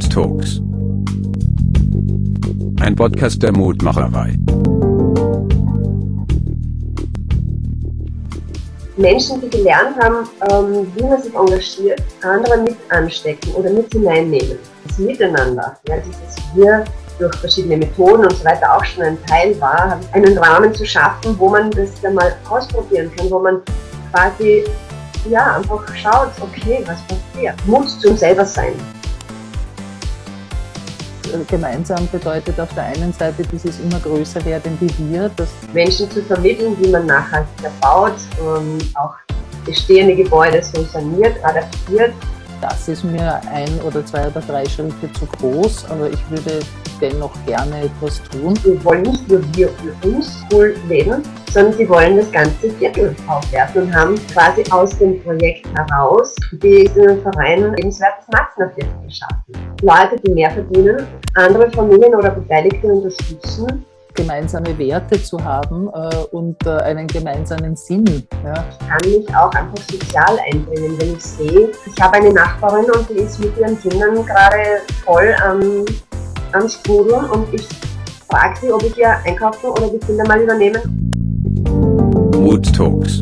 Mood Talks. Ein Podcast der Mutmacherei. Menschen, die gelernt haben, ähm, wie man sich engagiert, andere mit anstecken oder mit hineinnehmen. Das Miteinander, ja, dieses Wir durch verschiedene Methoden und so weiter auch schon ein Teil war, einen Rahmen zu schaffen, wo man das dann mal ausprobieren kann, wo man quasi ja, einfach schaut, okay, was passiert. Mut zum selber sein. Gemeinsam bedeutet auf der einen Seite dieses immer größer werdende Wir, das Menschen zu vermitteln, wie man nachhaltig erbaut, und auch bestehende Gebäude so saniert, adaptiert. Das ist mir ein oder zwei oder drei Schritte zu groß, aber ich würde dennoch gerne etwas tun. Wir wollen nicht nur wir für uns cool leben, sondern sie wollen das ganze Viertel aufwerten und haben quasi aus dem Projekt heraus diesen Verein lebenswertes Maxner-Viertel geschaffen. Leute, die mehr verdienen, andere Familien oder Beteiligte unterstützen gemeinsame Werte zu haben äh, und äh, einen gemeinsamen Sinn. Ja. Ich kann mich auch einfach sozial einbringen, wenn ich sehe, ich habe eine Nachbarin und die ist mit ihren Kindern gerade voll am am Sprudeln und ich frage sie, ob ich ihr einkaufen oder die Kinder mal übernehmen. Mood Talks.